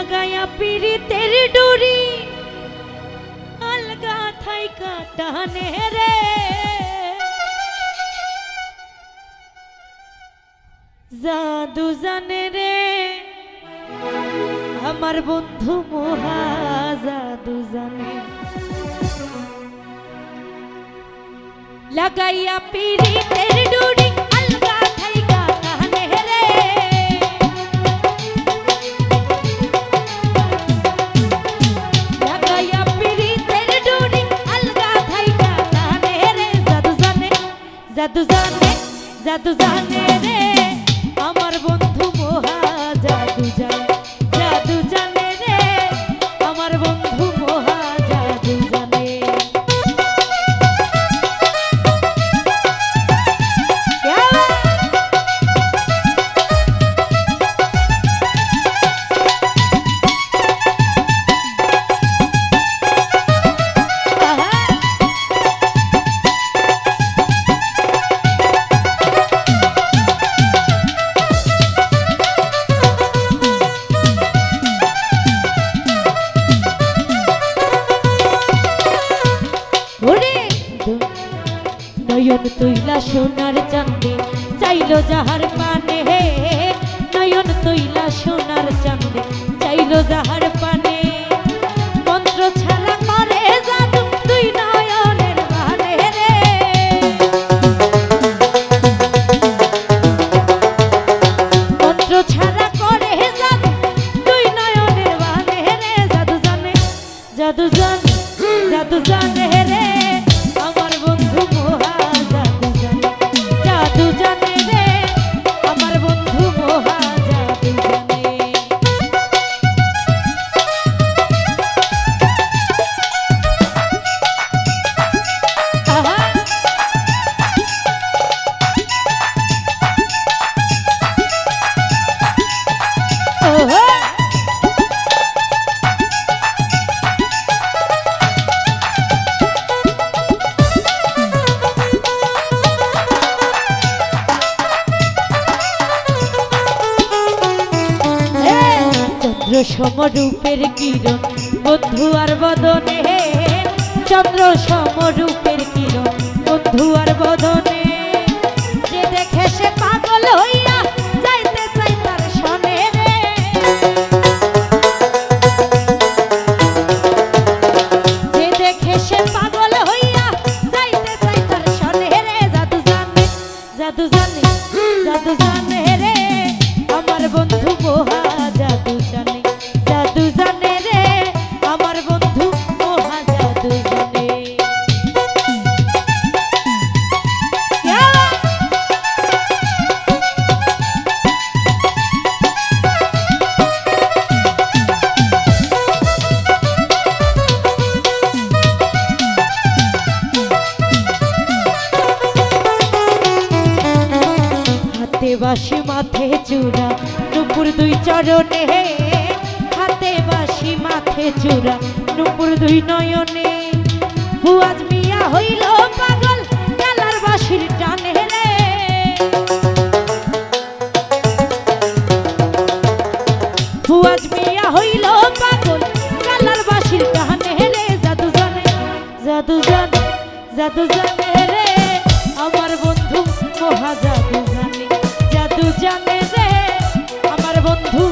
লাগায়া পিরিতের ডুরি, আলগা থাই কাটানে রে। জাদু জানে রে, আমার বন্ধু মহা জাদু জানে। লাগাইয়া পিরিতের ডুরি জাদু জানে জাদু জানে রে। আমার বন্ধু মহা জাদু জানে। নয়ন তৈলা সোনার চান্দে চাইলো যাহার পানে। হে নয়ন তৈলা সোনার চান্দে চাইলো যাহার পানে। চন্দ্র সমরূপের কিরণ, বন্ধু আর বদনে। চন্দ্র সমরূপের কিরণ, বন্ধু আর বদনে। যে দেখে সে পাগল হইয়া যাইতে চাই তার সনে যে দেখে সে পাগল হইয়া যাইতে চাই তার সনে রে। জাদু জানে জাদু জানে জাদু জানে রে। আমার বন্ধু বাসি মাথে চূড়া, নুপুর দুই চরণে, হাতে বাসি মাথে চূড়া, নুপুর দুই নয়নে। হুয়াজ মিয়া হইল পাগল কালার বাসির টানে রে। মিয়া হইল পাগল কালার বাসির টানে রে। জাদু জানে জাদু জানে জাদু জানে রে। আমার বন্ধু মহা জানে। জানে রে আমার বন্ধু